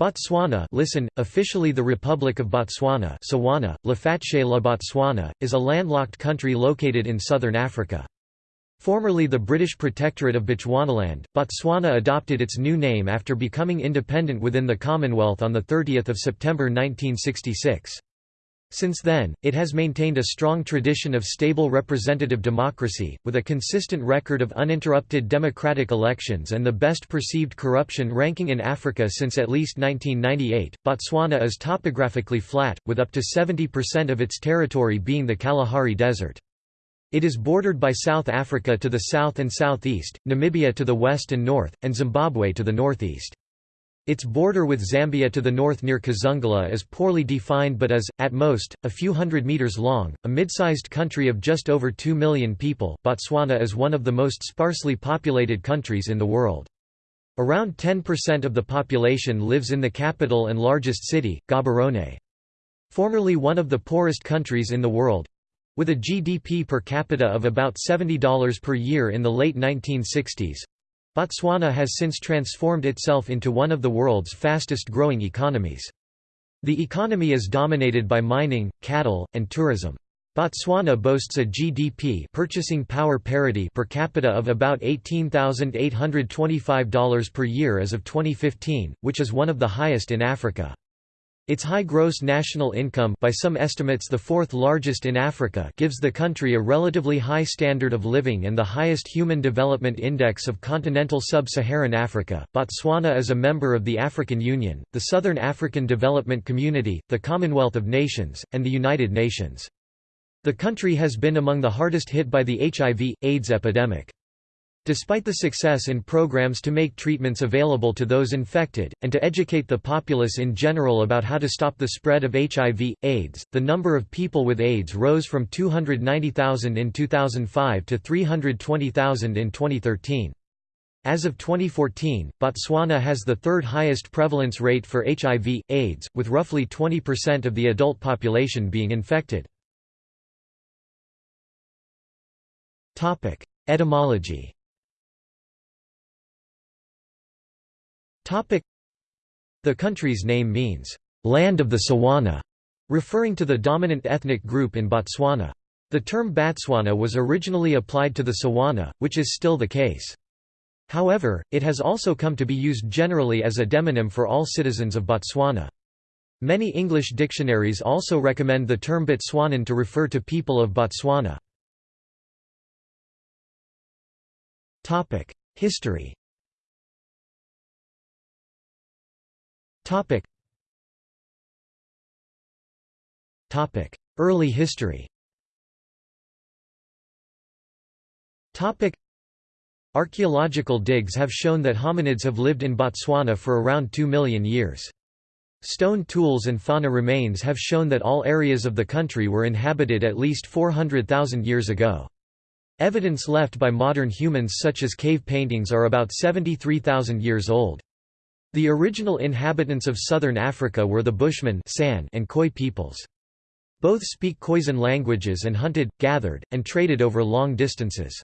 Botswana listen, officially the Republic of Botswana Sawana, la Botswana, is a landlocked country located in southern Africa. Formerly the British Protectorate of Bechuanaland, Botswana adopted its new name after becoming independent within the Commonwealth on 30 September 1966. Since then, it has maintained a strong tradition of stable representative democracy, with a consistent record of uninterrupted democratic elections and the best perceived corruption ranking in Africa since at least 1998. Botswana is topographically flat, with up to 70% of its territory being the Kalahari Desert. It is bordered by South Africa to the south and southeast, Namibia to the west and north, and Zimbabwe to the northeast. Its border with Zambia to the north near Kazungula is poorly defined but is, at most, a few hundred meters long. A mid-sized country of just over 2 million people, Botswana is one of the most sparsely populated countries in the world. Around 10% of the population lives in the capital and largest city, Gaborone. Formerly one of the poorest countries in the world, with a GDP per capita of about $70 per year in the late 1960s, Botswana has since transformed itself into one of the world's fastest growing economies. The economy is dominated by mining, cattle, and tourism. Botswana boasts a GDP purchasing power parity per capita of about $18,825 per year as of 2015, which is one of the highest in Africa. Its high gross national income by some estimates the fourth largest in Africa gives the country a relatively high standard of living and the highest Human Development Index of continental sub-Saharan Africa. Botswana is a member of the African Union, the Southern African Development Community, the Commonwealth of Nations, and the United Nations. The country has been among the hardest hit by the HIV, AIDS epidemic. Despite the success in programs to make treatments available to those infected, and to educate the populace in general about how to stop the spread of HIV, AIDS, the number of people with AIDS rose from 290,000 in 2005 to 320,000 in 2013. As of 2014, Botswana has the third highest prevalence rate for HIV, AIDS, with roughly 20% of the adult population being infected. Etymology The country's name means, "...land of the Tswana", referring to the dominant ethnic group in Botswana. The term Batswana was originally applied to the Tswana, which is still the case. However, it has also come to be used generally as a demonym for all citizens of Botswana. Many English dictionaries also recommend the term Botswanan to refer to people of Botswana. History Topic. Topic. Early history Topic. Archaeological digs have shown that hominids have lived in Botswana for around 2 million years. Stone tools and fauna remains have shown that all areas of the country were inhabited at least 400,000 years ago. Evidence left by modern humans such as cave paintings are about 73,000 years old. The original inhabitants of southern Africa were the Bushmen San and Khoi peoples. Both speak Khoisan languages and hunted, gathered, and traded over long distances.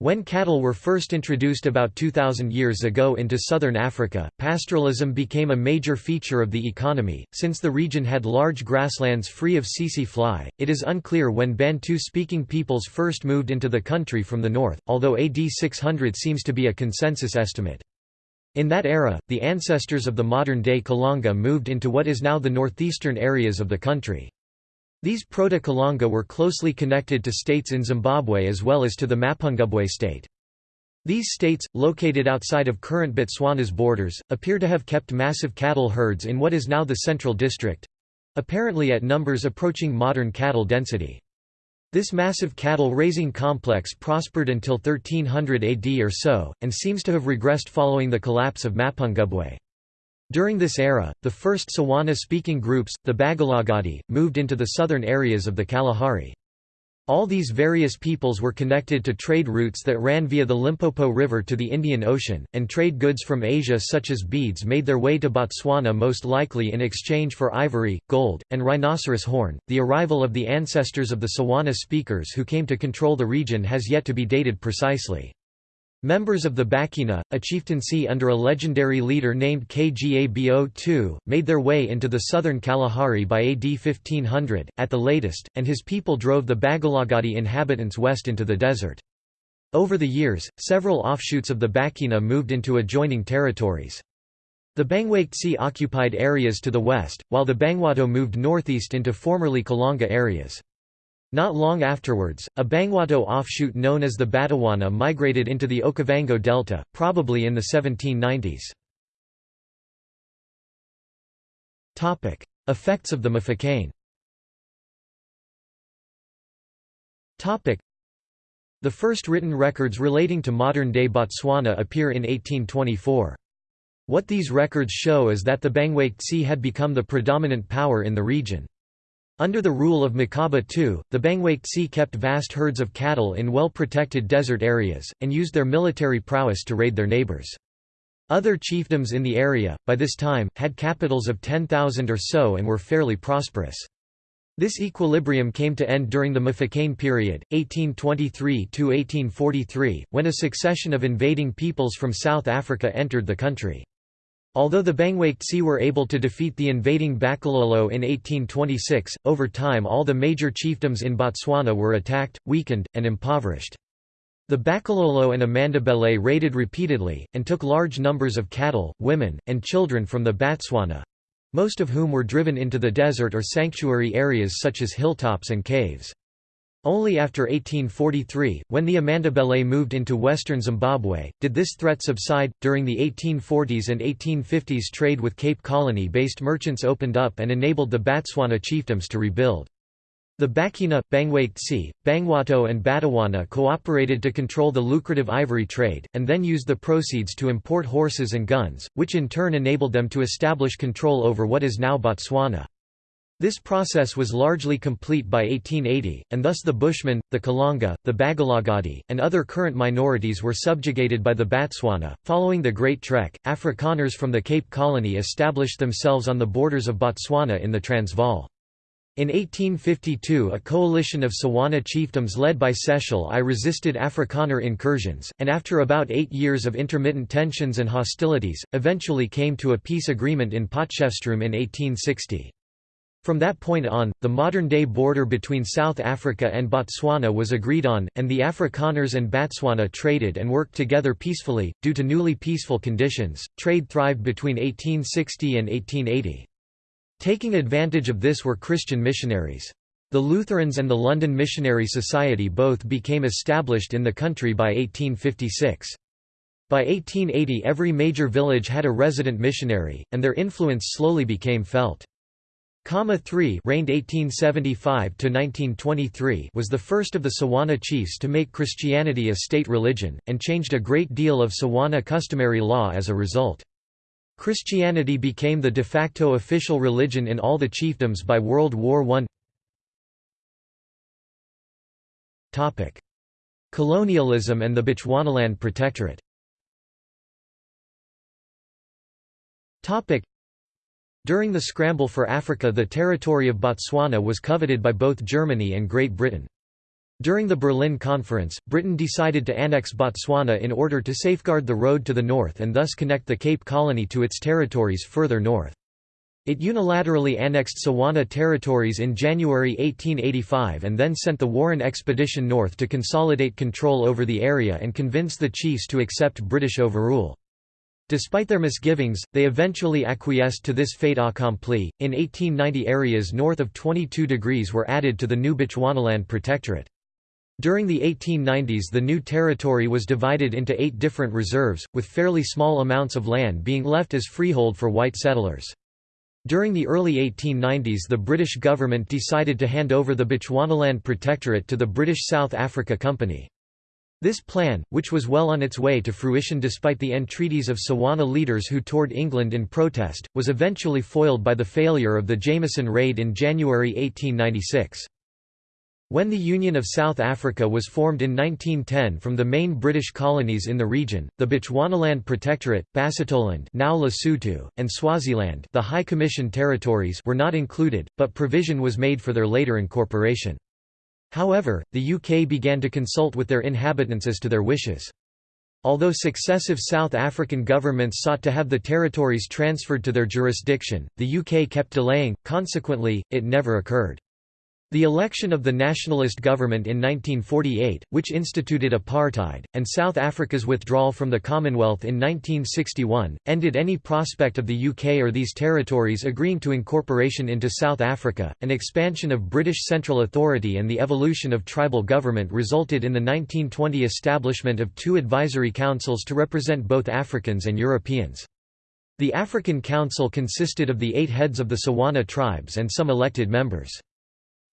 When cattle were first introduced about 2,000 years ago into southern Africa, pastoralism became a major feature of the economy. Since the region had large grasslands free of tsetse fly, it is unclear when Bantu speaking peoples first moved into the country from the north, although AD 600 seems to be a consensus estimate. In that era, the ancestors of the modern-day Kalanga moved into what is now the northeastern areas of the country. These Proto-Kalanga were closely connected to states in Zimbabwe as well as to the Mapungubwe state. These states, located outside of current Botswana's borders, appear to have kept massive cattle herds in what is now the Central District—apparently at numbers approaching modern cattle density. This massive cattle-raising complex prospered until 1300 AD or so, and seems to have regressed following the collapse of Mapungubwe. During this era, the first Sawana-speaking groups, the Bakgalagadi, moved into the southern areas of the Kalahari. All these various peoples were connected to trade routes that ran via the Limpopo River to the Indian Ocean, and trade goods from Asia such as beads made their way to Botswana most likely in exchange for ivory, gold, and rhinoceros horn. The arrival of the ancestors of the Sawana speakers who came to control the region has yet to be dated precisely. Members of the Bakwena, a chieftaincy under a legendary leader named Kgabo II, made their way into the southern Kalahari by AD 1500, at the latest, and his people drove the Bakgalagadi inhabitants west into the desert. Over the years, several offshoots of the Bakwena moved into adjoining territories. The Bangwaketse occupied areas to the west, while the Bangwato moved northeast into formerly Kalanga areas. Not long afterwards, a Bangwato offshoot known as the Batawana migrated into the Okavango Delta, probably in the 1790s. Effects of the Mfecane The first written records relating to modern-day Botswana appear in 1824. What these records show is that the Bangwaketse had become the predominant power in the region. Under the rule of Makaba II, the Bangwaketse kept vast herds of cattle in well-protected desert areas, and used their military prowess to raid their neighbors. Other chiefdoms in the area, by this time, had capitals of 10,000 or so and were fairly prosperous. This equilibrium came to end during the Mfecane period, 1823–1843, when a succession of invading peoples from South Africa entered the country. Although the Bangwaketse were able to defeat the invading Bakololo in 1826, over time all the major chiefdoms in Botswana were attacked, weakened, and impoverished. The Bakololo and Amandebele raided repeatedly, and took large numbers of cattle, women, and children from the Batswana—most of whom were driven into the desert or sanctuary areas such as hilltops and caves. Only after 1843, when the Amandebele moved into western Zimbabwe, did this threat subside. During the 1840s and 1850s, trade with Cape Colony based merchants opened up and enabled the Batswana chiefdoms to rebuild. The Bakwena, Bangwaketse, Bangwato and Batawana cooperated to control the lucrative ivory trade, and then used the proceeds to import horses and guns, which in turn enabled them to establish control over what is now Botswana. This process was largely complete by 1880, and thus the Bushmen, the Kalanga, the Bakgalagadi, and other current minorities were subjugated by the Batswana. Following the Great Trek, Afrikaners from the Cape Colony established themselves on the borders of Botswana in the Transvaal. In 1852 a coalition of Sawana chiefdoms led by Sechele I resisted Afrikaner incursions, and after about eight years of intermittent tensions and hostilities, eventually came to a peace agreement in Potchefstroom in 1860. From that point on, the modern-day border between South Africa and Botswana was agreed on, and the Afrikaners and Botswana traded and worked together peacefully. Due to newly peaceful conditions, trade thrived between 1860 and 1880. Taking advantage of this were Christian missionaries. The Lutherans and the London Missionary Society both became established in the country by 1856. By 1880 every major village had a resident missionary, and their influence slowly became felt. Khama III reigned 1875 was the first of the Sawana chiefs to make Christianity a state religion, and changed a great deal of Sawana customary law as a result. Christianity became the de facto official religion in all the chiefdoms by World War I. Colonialism and the Bechuanaland Protectorate during the scramble for Africa the territory of Botswana was coveted by both Germany and Great Britain. During the Berlin Conference, Britain decided to annex Botswana in order to safeguard the road to the north and thus connect the Cape Colony to its territories further north. It unilaterally annexed Sawana territories in January 1885 and then sent the Warren expedition north to consolidate control over the area and convince the chiefs to accept British overrule. Despite their misgivings, they eventually acquiesced to this fait accompli. In 1890, areas north of 22 degrees were added to the new Bechuanaland Protectorate. During the 1890s, the new territory was divided into eight different reserves, with fairly small amounts of land being left as freehold for white settlers. During the early 1890s, the British government decided to hand over the Bechuanaland Protectorate to the British South Africa Company. This plan, which was well on its way to fruition despite the entreaties of Sawana leaders who toured England in protest, was eventually foiled by the failure of the Jameson raid in January 1896. When the Union of South Africa was formed in 1910 from the main British colonies in the region, the Bechuanaland Protectorate, Basutoland now Lesotho, and Swaziland the High Commission territories were not included, but provision was made for their later incorporation. However, the UK began to consult with their inhabitants as to their wishes. Although successive South African governments sought to have the territories transferred to their jurisdiction, the UK kept delaying, consequently, it never occurred. The election of the nationalist government in 1948, which instituted apartheid, and South Africa's withdrawal from the Commonwealth in 1961, ended any prospect of the UK or these territories agreeing to incorporation into South Africa. An expansion of British central authority and the evolution of tribal government resulted in the 1920 establishment of two advisory councils to represent both Africans and Europeans. The African Council consisted of the eight heads of the Tswana tribes and some elected members.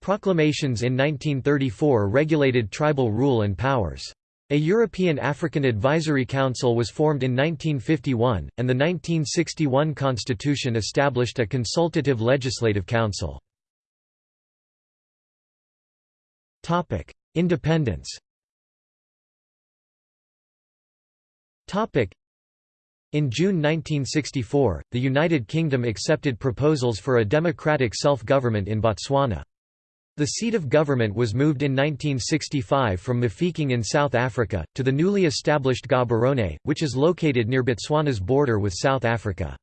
Proclamations in 1934 regulated tribal rule and powers. A European African Advisory Council was formed in 1951, and the 1961 Constitution established a consultative legislative council. Independence in June 1964, the United Kingdom accepted proposals for a democratic self-government in Botswana. The seat of government was moved in 1965 from Mafeking in South Africa, to the newly established Gaborone, which is located near Botswana's border with South Africa.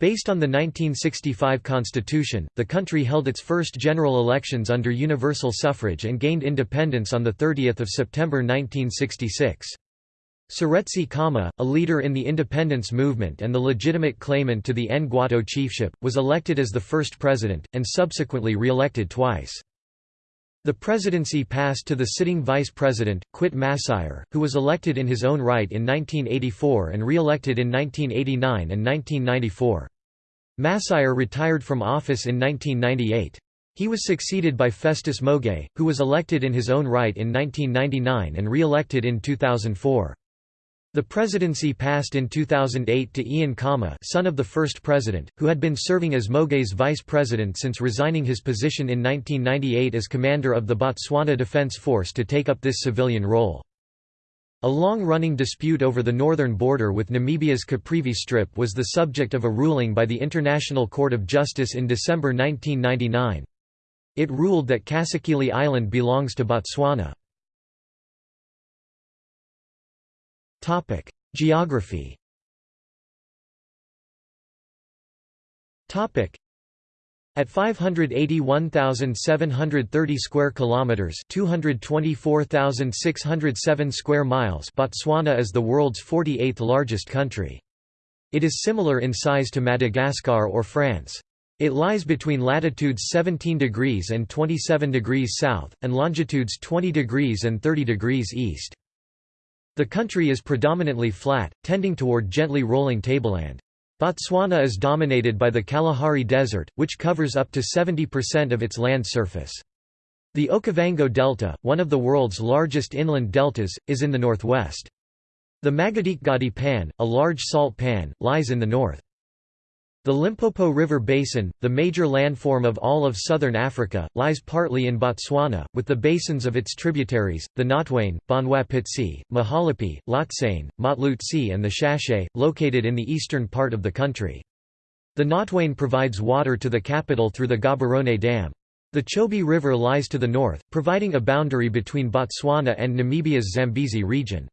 Based on the 1965 constitution, the country held its first general elections under universal suffrage and gained independence on 30 September 1966. Seretse Khama, a leader in the independence movement and the legitimate claimant to the Ngwato chiefship, was elected as the first president, and subsequently re-elected twice. The presidency passed to the sitting vice president, Quett Masire, who was elected in his own right in 1984 and re-elected in 1989 and 1994. Masire retired from office in 1998. He was succeeded by Festus Mogae, who was elected in his own right in 1999 and re-elected in 2004. The presidency passed in 2008 to Ian Khama son of the first president, who had been serving as Mogae's vice president since resigning his position in 1998 as commander of the Botswana Defence Force to take up this civilian role. A long-running dispute over the northern border with Namibia's Caprivi Strip was the subject of a ruling by the International Court of Justice in December 1999. It ruled that Kasikili Island belongs to Botswana. Topic: Geography. Topic: At 581,730 square kilometers, 224,607 square miles, Botswana is the world's 48th largest country. It is similar in size to Madagascar or France. It lies between latitudes 17 degrees and 27 degrees south, and longitudes 20 degrees and 30 degrees east. The country is predominantly flat, tending toward gently rolling tableland. Botswana is dominated by the Kalahari Desert, which covers up to 70% of its land surface. The Okavango Delta, one of the world's largest inland deltas, is in the northwest. The Makgadikgadi Pan, a large salt pan, lies in the north. The Limpopo River Basin, the major landform of all of southern Africa, lies partly in Botswana, with the basins of its tributaries, the Notwane, Bonwapitse, Mahalapye, Lotsane, Motloutse and the Shashe, located in the eastern part of the country. The Notwane provides water to the capital through the Gaborone Dam. The Chobe River lies to the north, providing a boundary between Botswana and Namibia's Zambezi region.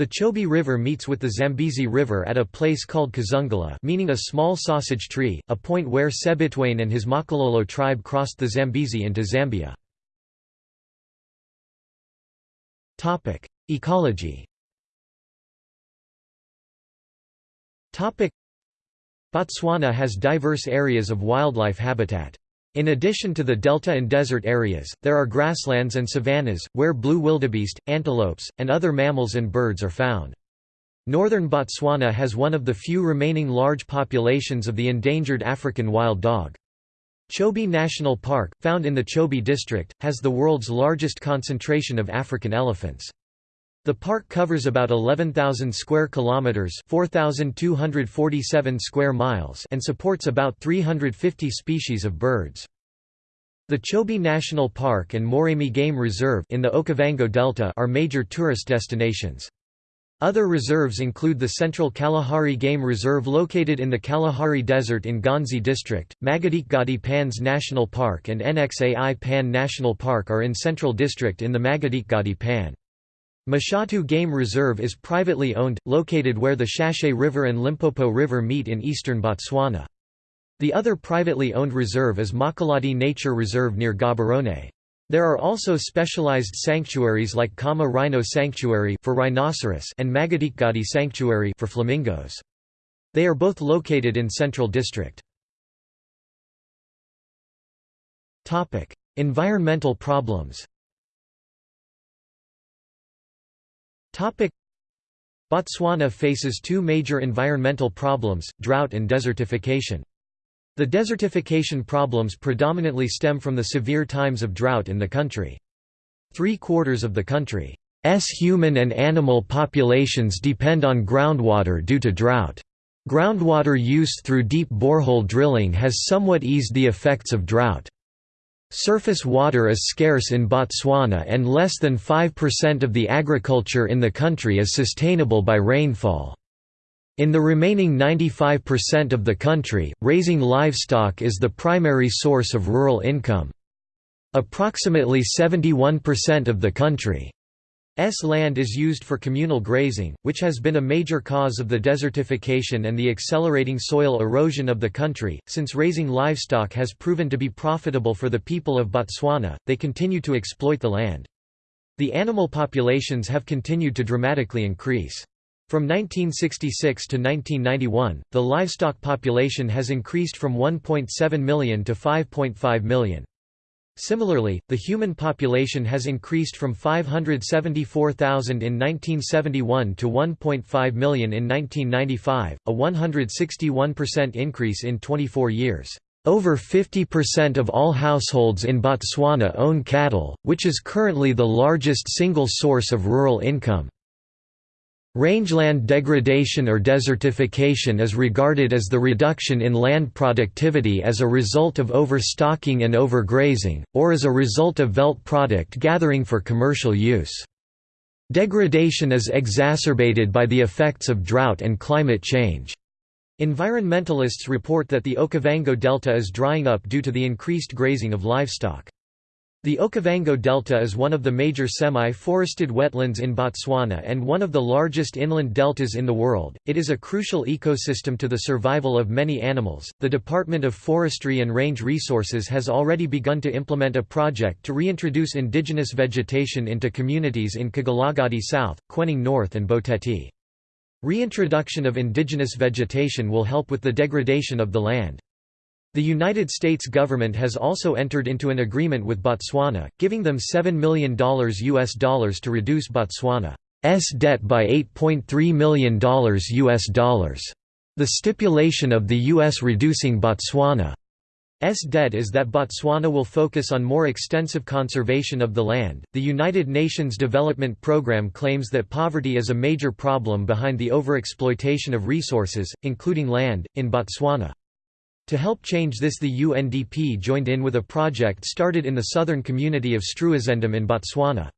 The Chobe River meets with the Zambezi River at a place called Kazungula meaning a small sausage tree, a point where Sebitwane and his Makololo tribe crossed the Zambezi into Zambia. Ecology Botswana has diverse areas of wildlife habitat. In addition to the delta and desert areas, there are grasslands and savannas, where blue wildebeest, antelopes, and other mammals and birds are found. Northern Botswana has one of the few remaining large populations of the endangered African wild dog. Chobe National Park, found in the Chobe district, has the world's largest concentration of African elephants. The park covers about 11,000 square kilometers, 4,247 square miles, and supports about 350 species of birds. The Chobe National Park and Moremi Game Reserve in the Okavango Delta are major tourist destinations. Other reserves include the Central Kalahari Game Reserve located in the Kalahari Desert in Ghanzi District, Makgadikgadi Pans National Park and NXAI Pan National Park are in Central District in the Makgadikgadi Pan. Mashatu Game Reserve is privately owned, located where the Shashe River and Limpopo River meet in eastern Botswana. The other privately owned reserve is Mokolodi Nature Reserve near Gaborone. There are also specialized sanctuaries like Khama Rhino Sanctuary for rhinoceros and Makgadikgadi Sanctuary for flamingos. They are both located in Central District. Topic: Environmental problems. Botswana faces two major environmental problems, drought and desertification. The desertification problems predominantly stem from the severe times of drought in the country. Three-quarters of the country's human and animal populations depend on groundwater due to drought. Groundwater use through deep borehole drilling has somewhat eased the effects of drought. Surface water is scarce in Botswana and less than 5% of the agriculture in the country is sustainable by rainfall. In the remaining 95% of the country, raising livestock is the primary source of rural income. Approximately 71% of the country's land is used for communal grazing, which has been a major cause of the desertification and the accelerating soil erosion of the country. Since raising livestock has proven to be profitable for the people of Botswana, they continue to exploit the land. The animal populations have continued to dramatically increase. From 1966 to 1991, the livestock population has increased from 1.7 million to 5.5 million. Similarly, the human population has increased from 574,000 in 1971 to 1.5 million in 1995, a 161% increase in 24 years. Over 50% of all households in Botswana own cattle, which is currently the largest single source of rural income. Rangeland degradation or desertification is regarded as the reduction in land productivity as a result of overstocking and overgrazing, or as a result of veldt product gathering for commercial use. Degradation is exacerbated by the effects of drought and climate change. Environmentalists report that the Okavango Delta is drying up due to the increased grazing of livestock. The Okavango Delta is one of the major semi-forested wetlands in Botswana and one of the largest inland deltas in the world. It is a crucial ecosystem to the survival of many animals. The Department of Forestry and Range Resources has already begun to implement a project to reintroduce indigenous vegetation into communities in Kgalagadi South, Kweneng North and Boteti. Reintroduction of indigenous vegetation will help with the degradation of the land. The United States government has also entered into an agreement with Botswana, giving them $7 million US dollars to reduce Botswana's debt by $8.3 million US dollars. The stipulation of the U.S. reducing Botswana's debt is that Botswana will focus on more extensive conservation of the land. The United Nations Development Programme claims that poverty is a major problem behind the overexploitation of resources, including land, in Botswana. To help change this the UNDP joined in with a project started in the southern community of Struizendam in Botswana.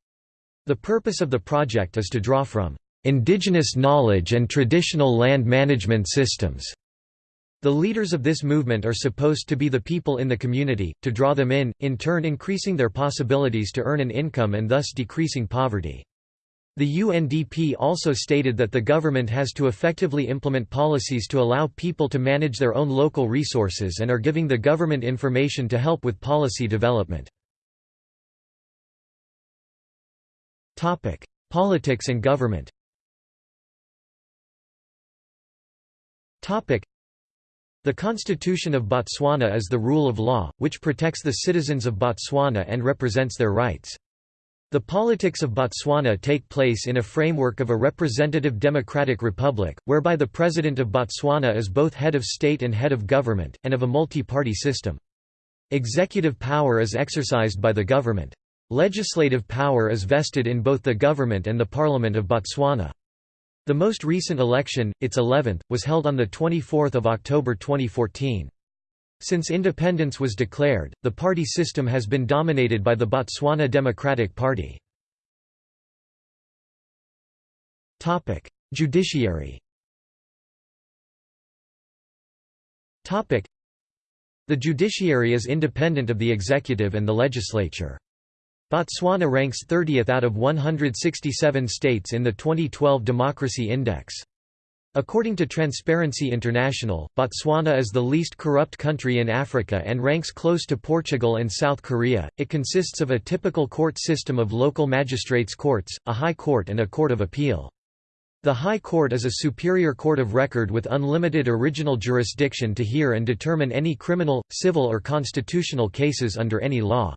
The purpose of the project is to draw from indigenous knowledge and traditional land management systems. The leaders of this movement are supposed to be the people in the community, to draw them in, in turn increasing their possibilities to earn an income and thus decreasing poverty. The UNDP also stated that the government has to effectively implement policies to allow people to manage their own local resources and are giving the government information to help with policy development. Politics and government the Constitution of Botswana is the rule of law, which protects the citizens of Botswana and represents their rights. The politics of Botswana take place in a framework of a representative democratic republic, whereby the president of Botswana is both head of state and head of government, and of a multi-party system. Executive power is exercised by the government. Legislative power is vested in both the government and the Parliament of Botswana. The most recent election, its 11th, was held on 24 October 2014. Since independence was declared, the party system has been dominated by the Botswana Democratic Party. Judiciary The judiciary is independent of the executive and the legislature. Botswana ranks 30th out of 167 states in the 2012 Democracy Index. According to Transparency International, Botswana is the least corrupt country in Africa and ranks close to Portugal and South Korea. It consists of a typical court system of local magistrates' courts, a high court, and a court of appeal. The High Court is a superior court of record with unlimited original jurisdiction to hear and determine any criminal, civil, or constitutional cases under any law.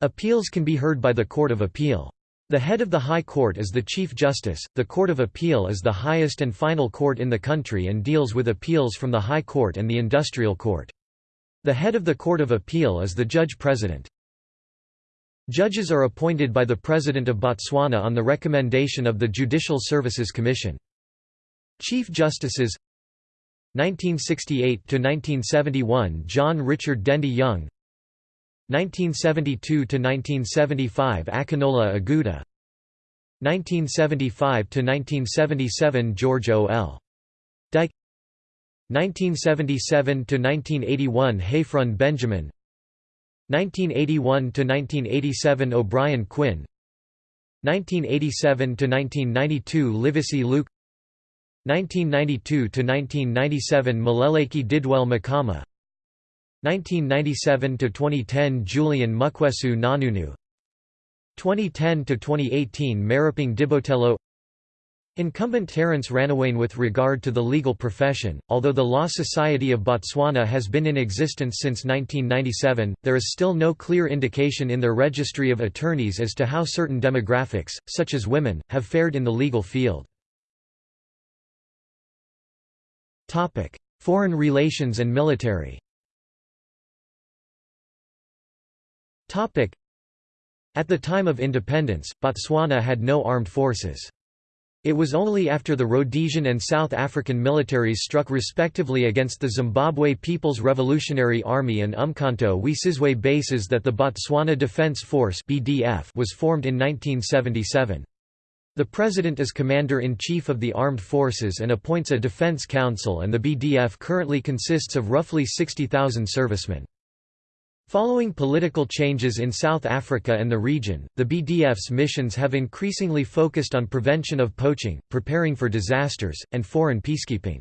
Appeals can be heard by the Court of Appeal. The head of the High Court is the Chief Justice. The Court of Appeal is the highest and final court in the country and deals with appeals from the High Court and the Industrial Court. The head of the Court of Appeal is the Judge President. Judges are appointed by the President of Botswana on the recommendation of the Judicial Services Commission. Chief Justices 1968–1971 John Richard Dendy Young 1972–1975 Akinola Aguda. 1975–1977 George O. L. Dyke. 1977–1981 Hayfron Benjamin. 1981–1987 O'Brien Quinn. 1987–1992 Livesey Luke. 1992–1997 Moleleki Didwell Mokama 1997–2010 Julian Mukwesu Nganunu. 2010–2018 Maruping Dibotelo Incumbent Terence Rannowane With regard to the legal profession, although the Law Society of Botswana has been in existence since 1997, there is still no clear indication in their registry of attorneys as to how certain demographics, such as women, have fared in the legal field. Foreign relations and military At the time of independence, Botswana had no armed forces. It was only after the Rhodesian and South African militaries struck respectively against the Zimbabwe People's Revolutionary Army and Umkhonto we Sizwe bases that the Botswana Defence Force BDF was formed in 1977. The President is Commander-in-Chief of the Armed Forces and appoints a Defence Council and the BDF currently consists of roughly 60,000 servicemen. Following political changes in South Africa and the region, the BDF's missions have increasingly focused on prevention of poaching, preparing for disasters, and foreign peacekeeping.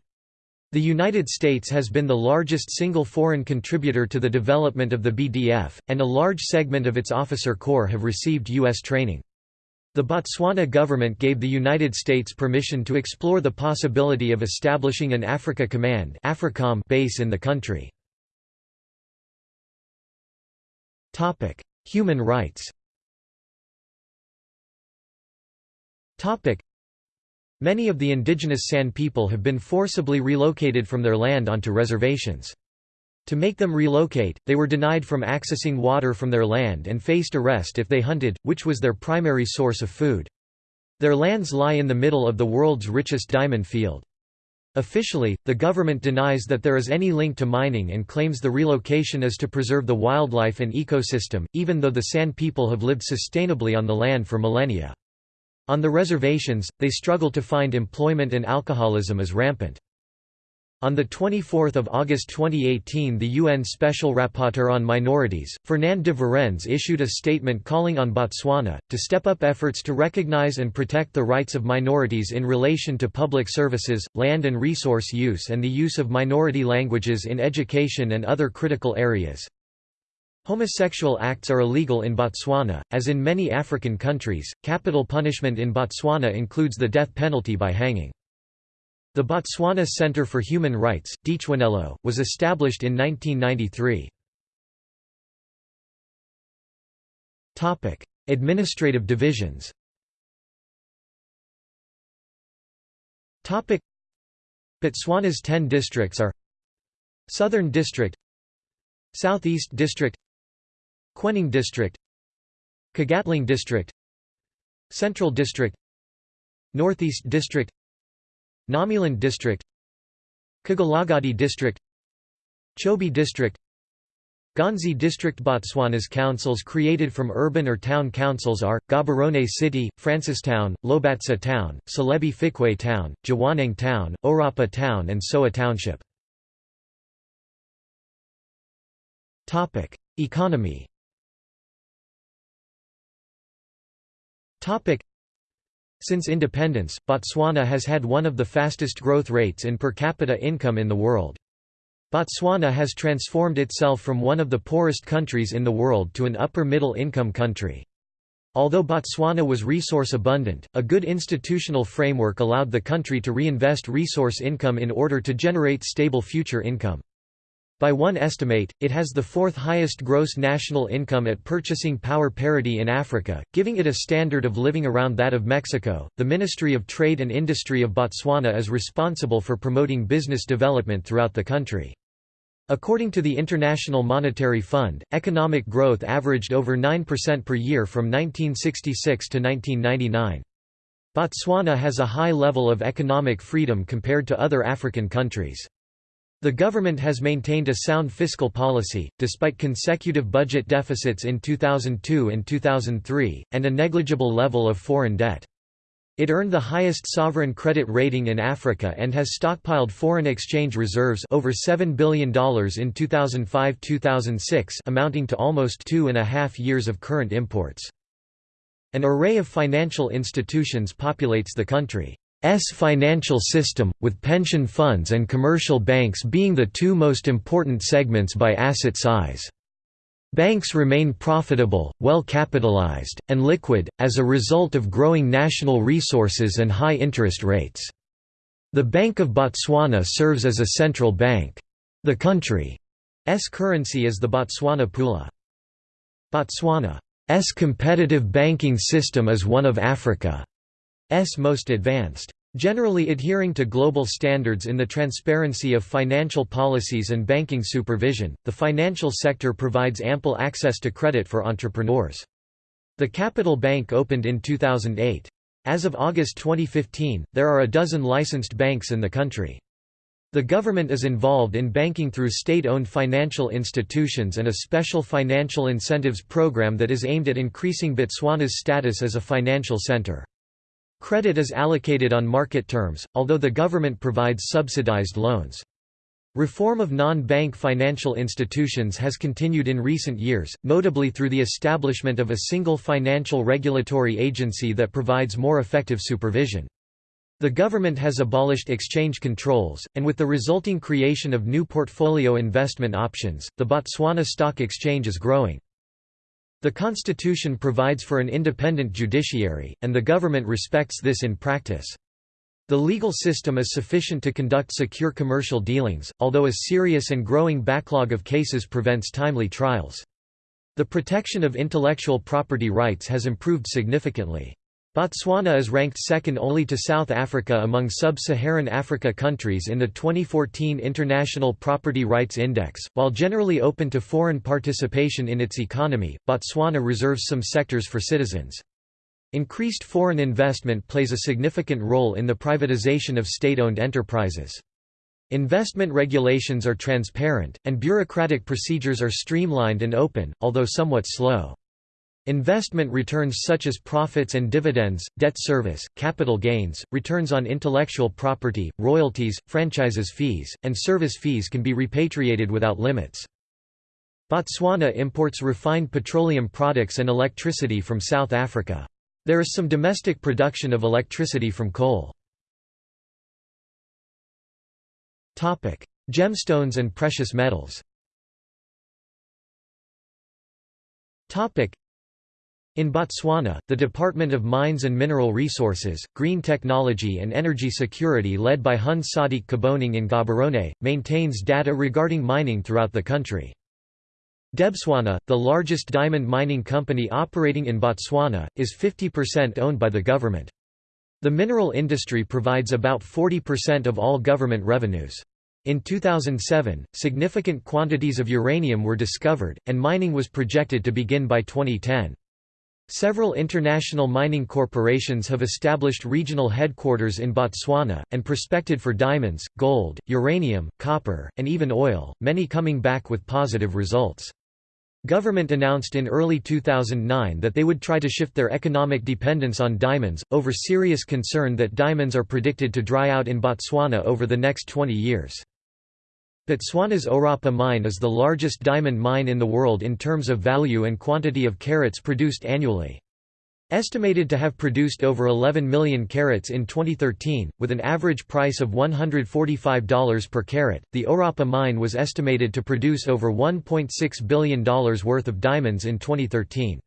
The United States has been the largest single foreign contributor to the development of the BDF, and a large segment of its officer corps have received U.S. training. The Botswana government gave the United States permission to explore the possibility of establishing an Africa Command base in the country. Topic: Human rights. Topic: Many of the indigenous San people have been forcibly relocated from their land onto reservations. To make them relocate, they were denied from accessing water from their land and faced arrest if they hunted, which was their primary source of food. Their lands lie in the middle of the world's richest diamond field. Officially, the government denies that there is any link to mining and claims the relocation is to preserve the wildlife and ecosystem, even though the San people have lived sustainably on the land for millennia. On the reservations, they struggle to find employment and alcoholism is rampant. On 24 August 2018 the UN Special Rapporteur on Minorities, Fernand de Varennes issued a statement calling on Botswana, to step up efforts to recognize and protect the rights of minorities in relation to public services, land and resource use and the use of minority languages in education and other critical areas. Homosexual acts are illegal in Botswana, as in many African countries. Capital punishment in Botswana includes the death penalty by hanging. The Botswana Centre for Human Rights, Ditshwanelo, was established in 1993. Administrative divisions Botswana's ten districts are Southern District Southeast District Kweneng District Kgatleng District Central District Northeast District Ngamiland District Kgalagadi District Chobe District Ghanzi District Botswana's councils created from urban or town councils are, Gaborone City, Francistown, Lobatse Town, Selebi Phikwe Town, Jwaneng Town, Orapa Town and Sowa Township. Economy Since independence, Botswana has had one of the fastest growth rates in per capita income in the world. Botswana has transformed itself from one of the poorest countries in the world to an upper-middle income country. Although Botswana was resource abundant, a good institutional framework allowed the country to reinvest resource income in order to generate stable future income. By one estimate, it has the fourth highest gross national income at purchasing power parity in Africa, giving it a standard of living around that of Mexico. The Ministry of Trade and Industry of Botswana is responsible for promoting business development throughout the country. According to the International Monetary Fund, economic growth averaged over 9% per year from 1966 to 1999. Botswana has a high level of economic freedom compared to other African countries. The government has maintained a sound fiscal policy, despite consecutive budget deficits in 2002 and 2003, and a negligible level of foreign debt. It earned the highest sovereign credit rating in Africa and has stockpiled foreign exchange reserves over $7 billion in 2005–2006 amounting to almost two and a half years of current imports. An array of financial institutions populates the country. S financial system, with pension funds and commercial banks being the two most important segments by asset size. Banks remain profitable, well capitalized, and liquid, as a result of growing national resources and high interest rates. The Bank of Botswana serves as a central bank. The country's currency is the Botswana Pula. Botswana's competitive banking system is one of Africa's most advanced. Generally adhering to global standards in the transparency of financial policies and banking supervision, the financial sector provides ample access to credit for entrepreneurs. The Capital Bank opened in 2008. As of August 2015, there are a dozen licensed banks in the country. The government is involved in banking through state-owned financial institutions and a special financial incentives program that is aimed at increasing Botswana's status as a financial center. Credit is allocated on market terms, although the government provides subsidized loans. Reform of non-bank financial institutions has continued in recent years, notably through the establishment of a single financial regulatory agency that provides more effective supervision. The government has abolished exchange controls, and with the resulting creation of new portfolio investment options, the Botswana Stock Exchange is growing. The constitution provides for an independent judiciary, and the government respects this in practice. The legal system is sufficient to conduct secure commercial dealings, although a serious and growing backlog of cases prevents timely trials. The protection of intellectual property rights has improved significantly. Botswana is ranked second only to South Africa among sub-Saharan Africa countries in the 2014 International Property Rights Index. While generally open to foreign participation in its economy, Botswana reserves some sectors for citizens. Increased foreign investment plays a significant role in the privatization of state-owned enterprises. Investment regulations are transparent, and bureaucratic procedures are streamlined and open, although somewhat slow. Investment returns such as profits and dividends, debt service, capital gains, returns on intellectual property, royalties, franchises fees, and service fees can be repatriated without limits. Botswana imports refined petroleum products and electricity from South Africa. There is some domestic production of electricity from coal. Gemstones and precious metals in Botswana, the Department of Mines and Mineral Resources, Green Technology and Energy Security led by Hun Sadique Kebonang in Gaborone, maintains data regarding mining throughout the country. Debswana, the largest diamond mining company operating in Botswana, is 50% owned by the government. The mineral industry provides about 40% of all government revenues. In 2007, significant quantities of uranium were discovered, and mining was projected to begin by 2010. Several international mining corporations have established regional headquarters in Botswana, and prospected for diamonds, gold, uranium, copper, and even oil, many coming back with positive results. Government announced in early 2009 that they would try to shift their economic dependence on diamonds, over serious concern that diamonds are predicted to dry out in Botswana over the next 20 years. Botswana's Orapa mine is the largest diamond mine in the world in terms of value and quantity of carats produced annually. Estimated to have produced over 11 million carats in 2013, with an average price of $145 per carat, the Orapa mine was estimated to produce over $1.6 billion worth of diamonds in 2013.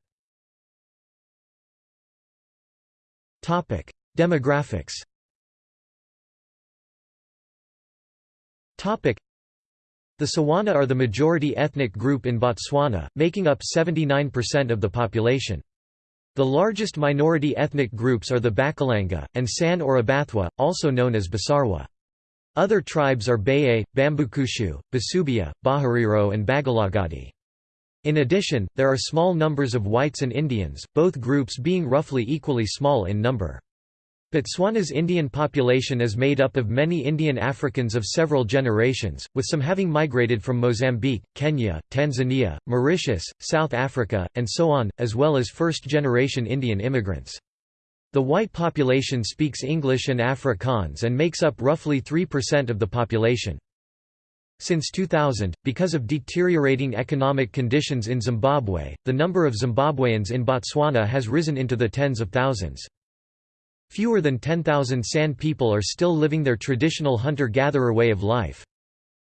Demographics the Tswana are the majority ethnic group in Botswana, making up 79% of the population. The largest minority ethnic groups are the Bakalanga, and San or Abathwa, also known as Basarwa. Other tribes are Bayei, Bambukushu, Basubia, Baherero and Bakgalagadi. In addition, there are small numbers of whites and Indians, both groups being roughly equally small in number. Botswana's Indian population is made up of many Indian Africans of several generations, with some having migrated from Mozambique, Kenya, Tanzania, Mauritius, South Africa, and so on, as well as first-generation Indian immigrants. The white population speaks English and Afrikaans and makes up roughly 3% of the population. Since 2000, because of deteriorating economic conditions in Zimbabwe, the number of Zimbabweans in Botswana has risen into the tens of thousands. Fewer than 10,000 San people are still living their traditional hunter-gatherer way of life.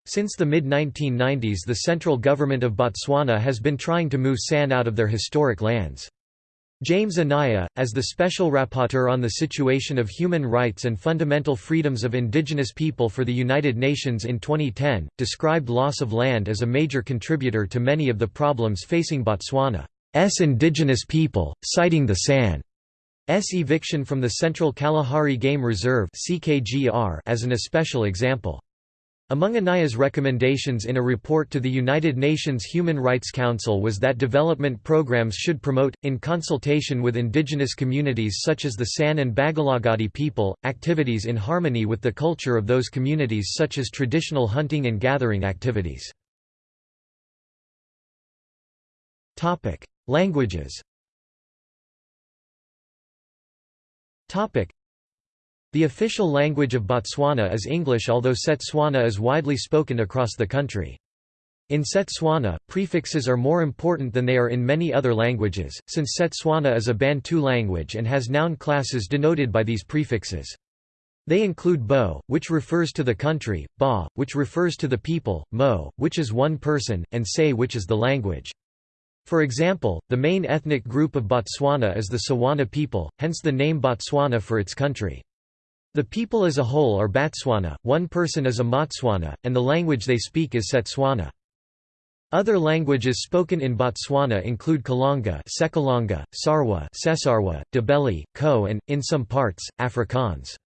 Since the mid-1990s the central government of Botswana has been trying to move San out of their historic lands. James Anaya, as the Special Rapporteur on the Situation of Human Rights and Fundamental Freedoms of Indigenous People for the United Nations in 2010, described loss of land as a major contributor to many of the problems facing Botswana's indigenous people, citing the San eviction from the Central Kalahari Game Reserve as an especial example. Among Anaya's recommendations in a report to the United Nations Human Rights Council was that development programs should promote, in consultation with indigenous communities such as the San and Bakgalagadi people, activities in harmony with the culture of those communities such as traditional hunting and gathering activities. Languages The official language of Botswana is English although Setswana is widely spoken across the country. In Setswana, prefixes are more important than they are in many other languages, since Setswana is a Bantu language and has noun classes denoted by these prefixes. They include bo, which refers to the country, ba, which refers to the people, mo, which is one person, and se which is the language. For example, the main ethnic group of Botswana is the Tswana people, hence the name Botswana for its country. The people as a whole are Batswana, one person is a Motswana, and the language they speak is Setswana. Other languages spoken in Botswana include Kalanga, Sekalanga, Sarwa, Sesarwa, Ndebele, Ko and, in some parts, Afrikaans.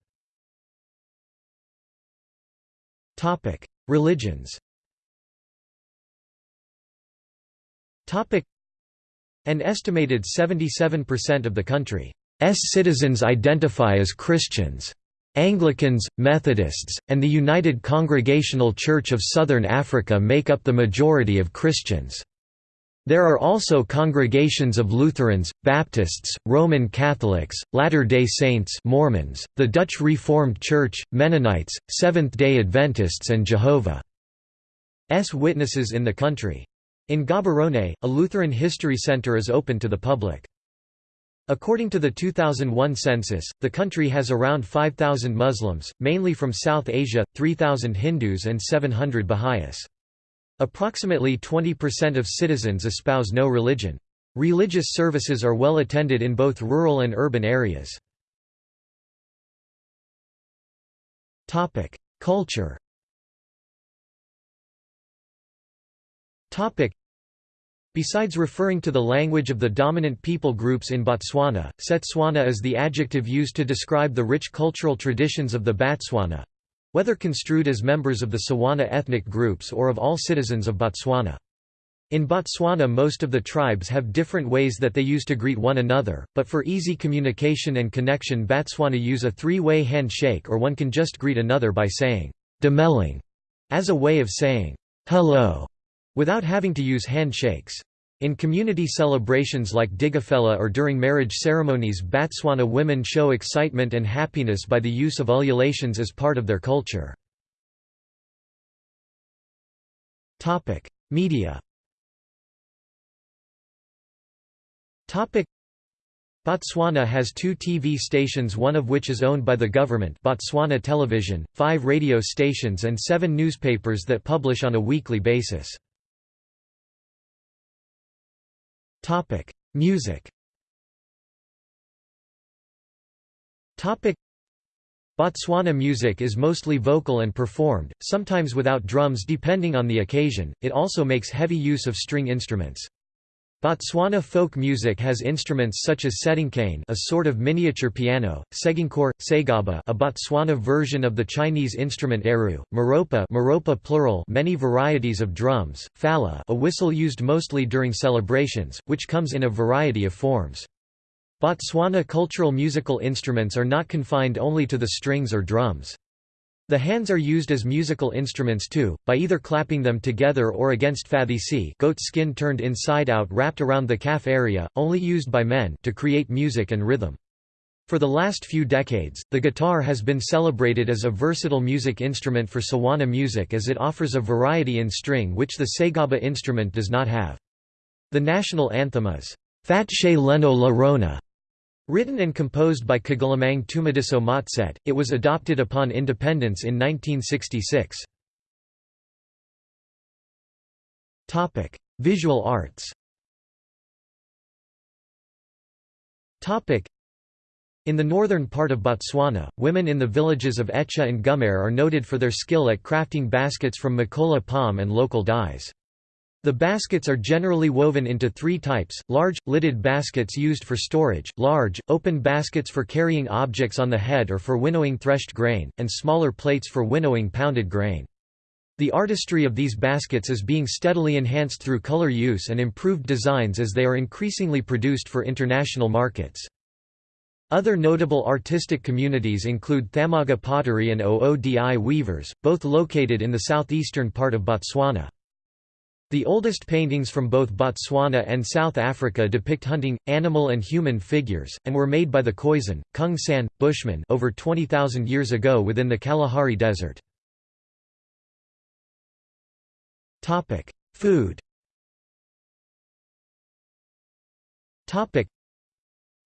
Religions an estimated 77% of the country's citizens identify as Christians. Anglicans, Methodists, and the United Congregational Church of Southern Africa make up the majority of Christians. There are also congregations of Lutherans, Baptists, Roman Catholics, Latter-day Saints Mormons, the Dutch Reformed Church, Mennonites, Seventh-day Adventists and Jehovah's Witnesses in the country. In Gaborone, a Lutheran History Center is open to the public. According to the 2001 census, the country has around 5,000 Muslims, mainly from South Asia, 3,000 Hindus and 700 Baha'is. Approximately 20% of citizens espouse no religion. Religious services are well attended in both rural and urban areas. Culture Besides referring to the language of the dominant people groups in Botswana, Setswana is the adjective used to describe the rich cultural traditions of the Batswana whether construed as members of the Tswana ethnic groups or of all citizens of Botswana. In Botswana most of the tribes have different ways that they use to greet one another, but for easy communication and connection Batswana use a three-way handshake or one can just greet another by saying, Dumelang, as a way of saying, hello without having to use handshakes. In community celebrations like Dikgafela or during marriage ceremonies Batswana women show excitement and happiness by the use of ululations as part of their culture. Media Botswana has two TV stations one of which is owned by the government Botswana Television, five radio stations and seven newspapers that publish on a weekly basis. Music. Botswana music is mostly vocal and performed, sometimes without drums depending on the occasion, it also makes heavy use of string instruments. Botswana folk music has instruments such as setinkane a sort of miniature piano, segankure, segaba a Botswana version of the Chinese instrument erhu, maropa, maropa plural many varieties of drums, phala a whistle used mostly during celebrations, which comes in a variety of forms. Botswana cultural musical instruments are not confined only to the strings or drums. The hands are used as musical instruments too, by either clapping them together or against phathisi goat skin turned inside out wrapped around the calf area, only used by men to create music and rhythm. For the last few decades, the guitar has been celebrated as a versatile music instrument for Sawana music as it offers a variety in string which the Segaba instrument does not have. The national anthem is, Fatshe Leno La Rona, Written and composed by Kgalemang Tumediso Motsete, it was adopted upon independence in 1966. Visual arts in the northern part of Botswana, women in the villages of Etsha and Gumare are noted for their skill at crafting baskets from mokola palm and local dyes. The baskets are generally woven into three types, large, lidded baskets used for storage, large, open baskets for carrying objects on the head or for winnowing threshed grain, and smaller plates for winnowing pounded grain. The artistry of these baskets is being steadily enhanced through color use and improved designs as they are increasingly produced for international markets. Other notable artistic communities include Thamaga pottery and Oodi weavers, both located in the southeastern part of Botswana. The oldest paintings from both Botswana and South Africa depict hunting, animal and human figures, and were made by the Khoisan, Kung San, Bushmen over 20,000 years ago within the Kalahari Desert. Food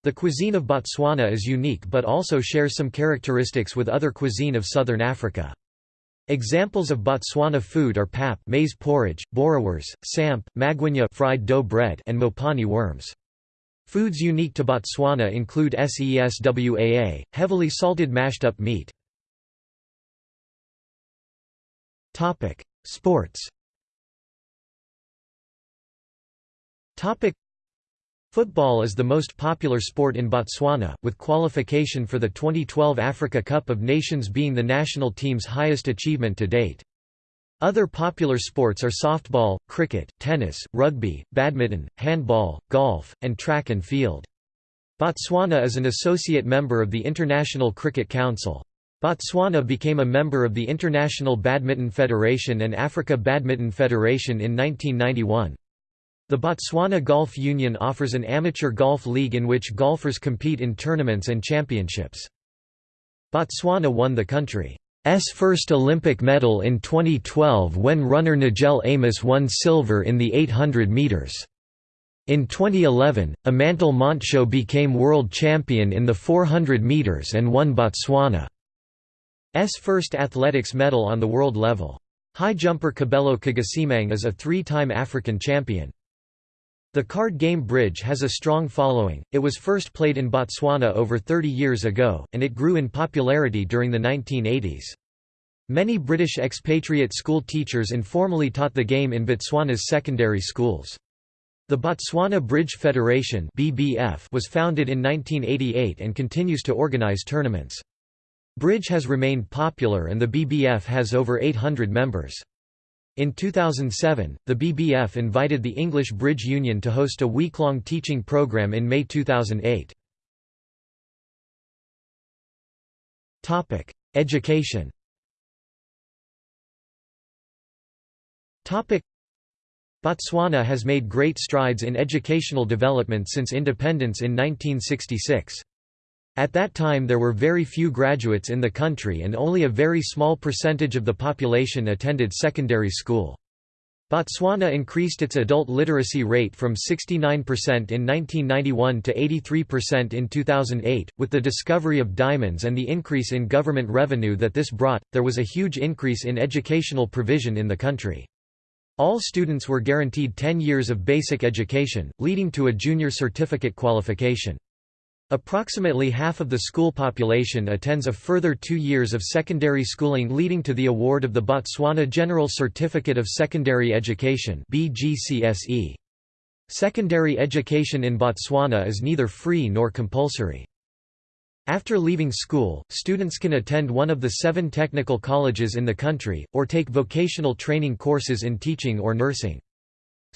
The cuisine of Botswana is unique but also shares some characteristics with other cuisine of southern Africa. Examples of Botswana food are pap maize porridge, boerewors, samp, magwinya fried dough bread and mopani worms. Foods unique to Botswana include seswaa, heavily salted mashed-up meat. Sports Football is the most popular sport in Botswana, with qualification for the 2012 Africa Cup of Nations being the national team's highest achievement to date. Other popular sports are softball, cricket, tennis, rugby, badminton, handball, golf, and track and field. Botswana is an associate member of the International Cricket Council. Botswana became a member of the International Badminton Federation and Africa Badminton Federation in 1991. The Botswana Golf Union offers an amateur golf league in which golfers compete in tournaments and championships. Botswana won the country's first Olympic medal in 2012 when runner Nigel Amos won silver in the 800 metres. In 2011, Amantle Montsho became world champion in the 400 metres and won Botswana's first athletics medal on the world level. High jumper Kabelo Kgosiemang is a three-time African champion. The card game bridge has a strong following, it was first played in Botswana over 30 years ago, and it grew in popularity during the 1980s. Many British expatriate school teachers informally taught the game in Botswana's secondary schools. The Botswana Bridge Federation (BBF) was founded in 1988 and continues to organise tournaments. Bridge has remained popular and the BBF has over 800 members. In 2007, the BBF invited the English Bridge Union to host a week-long teaching program in May 2008. Topic: Education Topic: Botswana has made great strides in educational development since independence in 1966. At that time there were very few graduates in the country and only a very small percentage of the population attended secondary school. Botswana increased its adult literacy rate from 69% in 1991 to 83% in 2008. With the discovery of diamonds and the increase in government revenue that this brought, there was a huge increase in educational provision in the country. All students were guaranteed 10 years of basic education, leading to a junior certificate qualification. Approximately half of the school population attends a further two years of secondary schooling leading to the award of the Botswana General Certificate of Secondary Education Secondary education in Botswana is neither free nor compulsory. After leaving school, students can attend one of the seven technical colleges in the country, or take vocational training courses in teaching or nursing.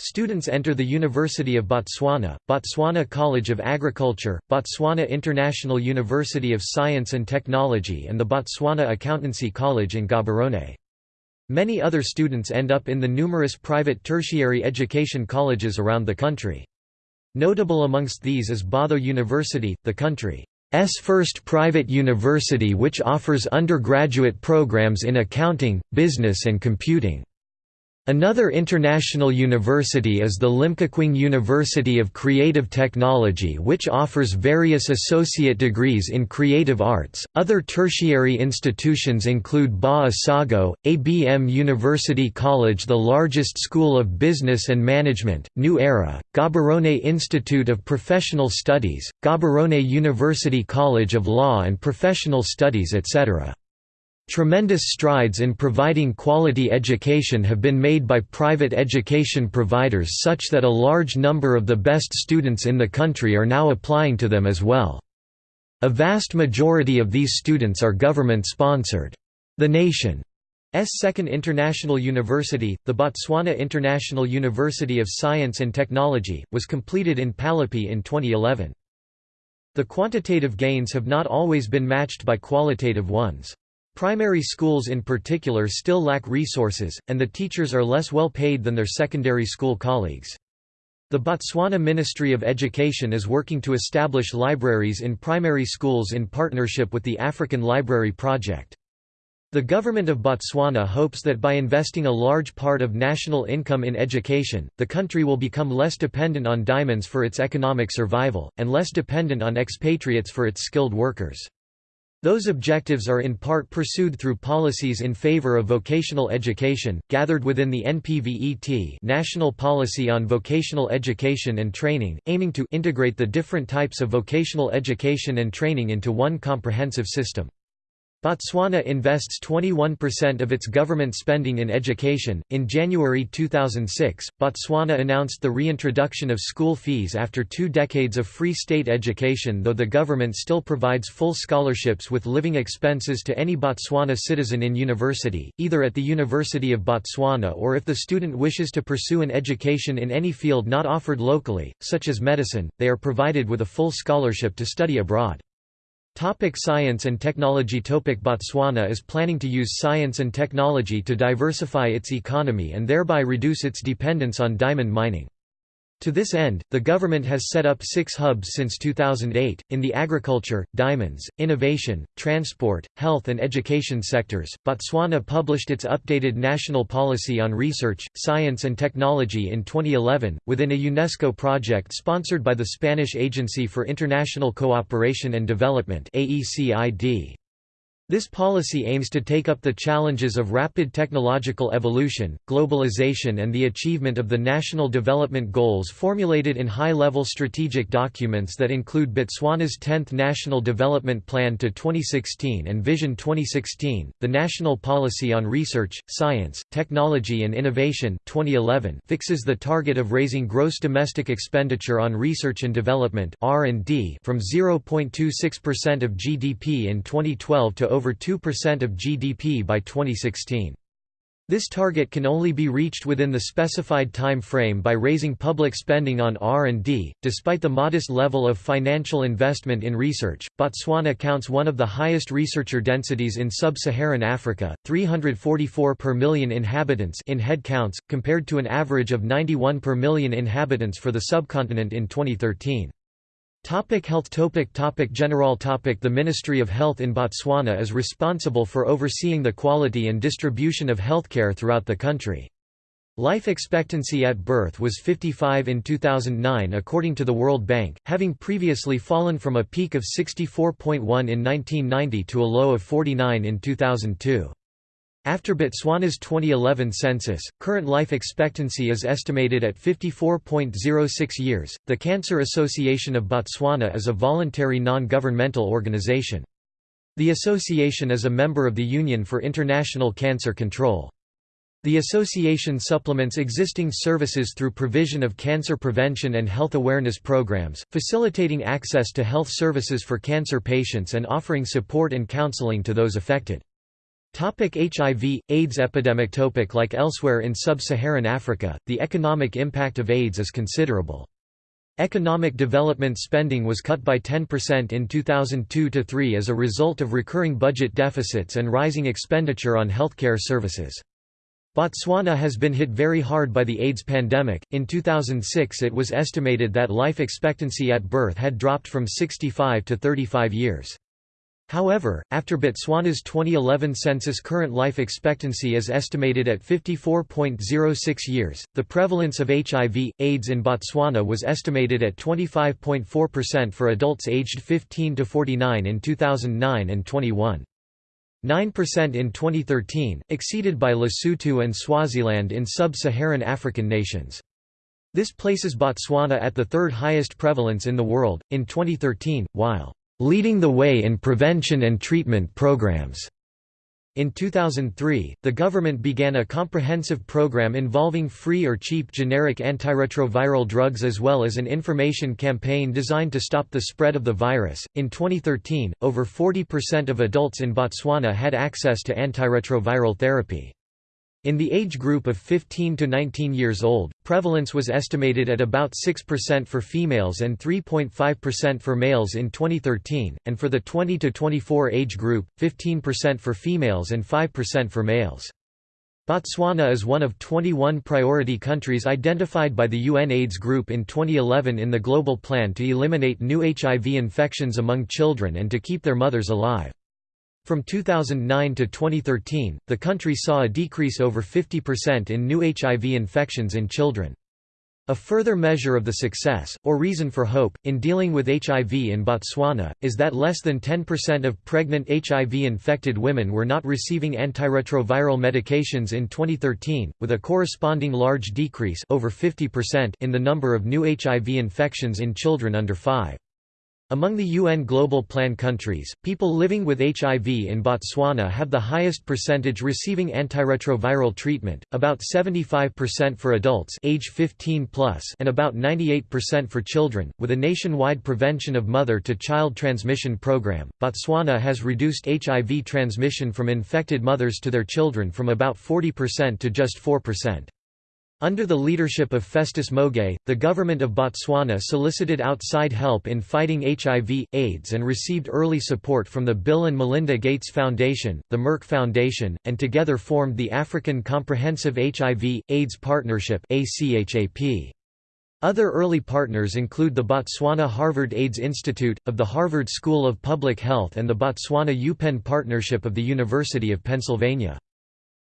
Students enter the University of Botswana, Botswana College of Agriculture, Botswana International University of Science and Technology and the Botswana Accountancy College in Gaborone. Many other students end up in the numerous private tertiary education colleges around the country. Notable amongst these is Botho University, the country's first private university which offers undergraduate programs in accounting, business and computing. Another international university is the Limkokwing University of Creative Technology, which offers various associate degrees in creative arts. Other tertiary institutions include Ba Isago, ABM University College, the largest school of business and management, New Era, Gaborone Institute of Professional Studies, Gaborone University College of Law and Professional Studies, etc. Tremendous strides in providing quality education have been made by private education providers such that a large number of the best students in the country are now applying to them as well. A vast majority of these students are government-sponsored. The nation's second international university, the Botswana International University of Science and Technology, was completed in Palapye in 2011. The quantitative gains have not always been matched by qualitative ones. Primary schools in particular still lack resources, and the teachers are less well paid than their secondary school colleagues. The Botswana Ministry of Education is working to establish libraries in primary schools in partnership with the African Library Project. The government of Botswana hopes that by investing a large part of national income in education, the country will become less dependent on diamonds for its economic survival, and less dependent on expatriates for its skilled workers. Those objectives are in part pursued through policies in favor of vocational education, gathered within the NPVET National Policy on Vocational Education and Training, aiming to integrate the different types of vocational education and training into one comprehensive system. Botswana invests 21% of its government spending in education. In January 2006, Botswana announced the reintroduction of school fees after two decades of free state education, though the government still provides full scholarships with living expenses to any Botswana citizen in university, either at the University of Botswana or if the student wishes to pursue an education in any field not offered locally, such as medicine, they are provided with a full scholarship to study abroad. Topic science and technology Topic Botswana is planning to use science and technology to diversify its economy and thereby reduce its dependence on diamond mining. To this end, the government has set up six hubs since 2008, in the agriculture, diamonds, innovation, transport, health and education sectors. Botswana published its updated national policy on research, science and technology in 2011, within a UNESCO project sponsored by the Spanish Agency for International Cooperation and Development AECID. This policy aims to take up the challenges of rapid technological evolution, globalization and the achievement of the national development goals formulated in high-level strategic documents that include Botswana's 10th National Development Plan to 2016 and Vision 2016, the National Policy on Research, Science, Technology and Innovation 2011 fixes the target of raising gross domestic expenditure on research and development from 0.26% of GDP in 2012 to over over 2% of GDP by 2016. This target can only be reached within the specified time frame by raising public spending on R&D. Despite the modest level of financial investment in research, Botswana counts one of the highest researcher densities in sub-Saharan Africa, 344 per million inhabitants in head counts, compared to an average of 91 per million inhabitants for the subcontinent in 2013. Topic health topic topic General topic The Ministry of Health in Botswana is responsible for overseeing the quality and distribution of healthcare throughout the country. Life expectancy at birth was 55 in 2009 according to the World Bank, having previously fallen from a peak of 64.1 in 1990 to a low of 49 in 2002. After Botswana's 2011 census, current life expectancy is estimated at 54.06 years. The Cancer Association of Botswana is a voluntary non governmental organization. The association is a member of the Union for International Cancer Control. The association supplements existing services through provision of cancer prevention and health awareness programs, facilitating access to health services for cancer patients and offering support and counseling to those affected. Topic HIV, AIDS epidemic Topic Like elsewhere in sub-Saharan Africa, the economic impact of AIDS is considerable. Economic development spending was cut by 10% in 2002–3 as a result of recurring budget deficits and rising expenditure on healthcare services. Botswana has been hit very hard by the AIDS pandemic. In 2006, it was estimated that life expectancy at birth had dropped from 65 to 35 years. However, after Botswana's 2011 census current life expectancy is estimated at 54.06 years. The prevalence of HIV, AIDS in Botswana was estimated at 25.4% for adults aged 15 to 49 in 2009 and 21. 9% in 2013, exceeded by Lesotho and Swaziland in sub-Saharan African nations. This places Botswana at the third highest prevalence in the world, in 2013, while leading the way in prevention and treatment programs. In 2003, the government began a comprehensive program involving free or cheap generic antiretroviral drugs as well as an information campaign designed to stop the spread of the virus. In 2013, over 40% of adults in Botswana had access to antiretroviral therapy. In the age group of 15 to 19 years old, prevalence was estimated at about 6% for females and 3.5% for males in 2013, and for the 20 to 24 age group, 15% for females and 5% for males. Botswana is one of 21 priority countries identified by the UN AIDS Group in 2011 in the Global Plan to eliminate new HIV infections among children and to keep their mothers alive. From 2009 to 2013, the country saw a decrease over 50% in new HIV infections in children. A further measure of the success, or reason for hope, in dealing with HIV in Botswana, is that less than 10% of pregnant HIV-infected women were not receiving antiretroviral medications in 2013, with a corresponding large decrease over 50% in the number of new HIV infections in children under 5. Among the UN Global Plan countries, people living with HIV in Botswana have the highest percentage receiving antiretroviral treatment, about 75% for adults age 15 plus and about 98% for children. With a nationwide prevention of mother-to-child transmission program, Botswana has reduced HIV transmission from infected mothers to their children from about 40% to just 4%. Under the leadership of Festus Mogae, the government of Botswana solicited outside help in fighting HIV, AIDS and received early support from the Bill and Melinda Gates Foundation, the Merck Foundation, and together formed the African Comprehensive HIV, AIDS Partnership Other early partners include the Botswana Harvard AIDS Institute, of the Harvard School of Public Health and the Botswana UPenn Partnership of the University of Pennsylvania.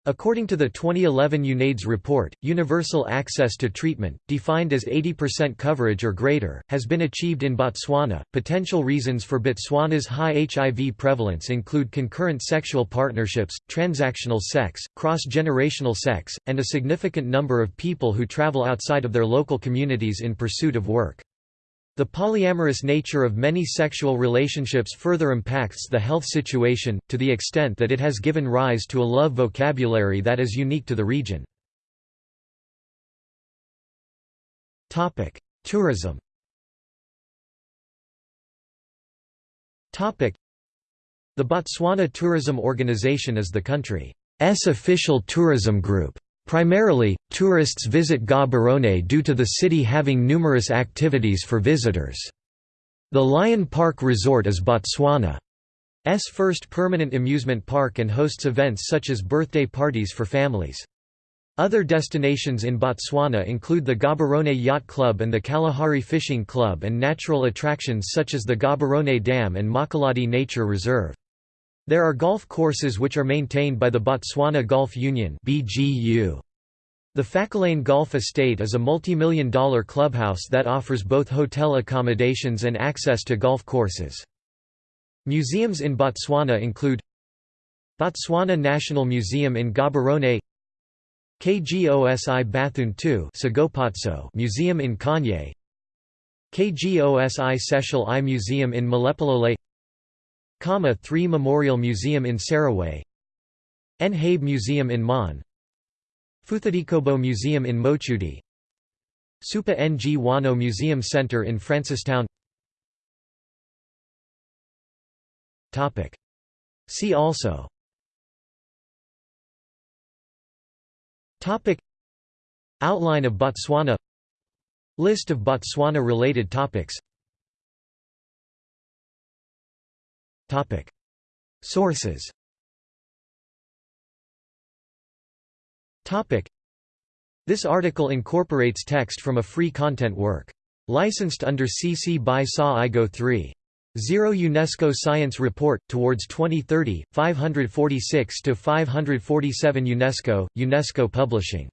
According to the 2011 UNAIDS report, universal access to treatment, defined as 80% coverage or greater, has been achieved in Botswana. Potential reasons for Botswana's high HIV prevalence include concurrent sexual partnerships, transactional sex, cross generational sex, and a significant number of people who travel outside of their local communities in pursuit of work. The polyamorous nature of many sexual relationships further impacts the health situation, to the extent that it has given rise to a love vocabulary that is unique to the region. Tourism The Botswana Tourism Organization is the country's official tourism group. Primarily, tourists visit Gaborone due to the city having numerous activities for visitors. The Lion Park Resort is Botswana's first permanent amusement park and hosts events such as birthday parties for families. Other destinations in Botswana include the Gaborone Yacht Club and the Kalahari Fishing Club and natural attractions such as the Gaborone Dam and Mokolodi Nature Reserve. There are golf courses which are maintained by the Botswana Golf Union. The Phakalane Golf Estate is a multi-million dollar clubhouse that offers both hotel accommodations and access to golf courses. Museums in Botswana include Botswana National Museum in Gaborone KGOSI Bathoen II Museum in Kanye KGOSI Sechele I Museum in Molepolole Khama 3 Memorial Museum in Serowe Nhabe Museum in Maun Phuthadikobo Museum in Mochudi Supa Ngwao Museum Center in Francistown. See also. Outline of Botswana. List of Botswana-related topics Topic Sources Topic. This article incorporates text from a free content work. Licensed under CC by SA IGO 3. 0 UNESCO Science Report, Towards 2030, 546–547 UNESCO, UNESCO Publishing.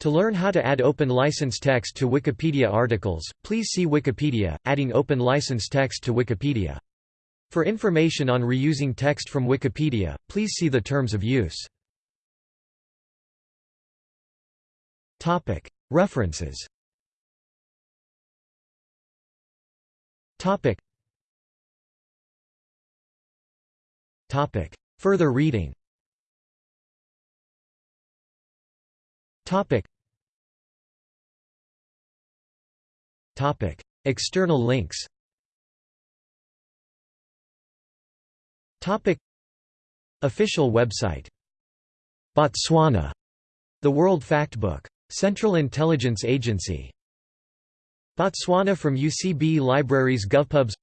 To learn how to add open license text to Wikipedia articles, please see Wikipedia, Adding Open License Text to Wikipedia. For information on reusing text from Wikipedia, please see the Terms of Use. References. Further reading. External links Official website. Botswana. The World Factbook. Central Intelligence Agency. Botswana from UCB Libraries GovPubs.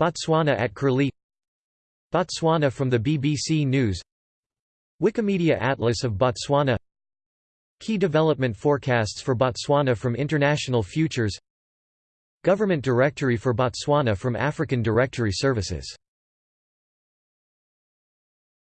Botswana at Curlie. Botswana from the BBC News. Wikimedia Atlas of Botswana. Key development forecasts for Botswana from International Futures. Government Directory for Botswana from African Directory Services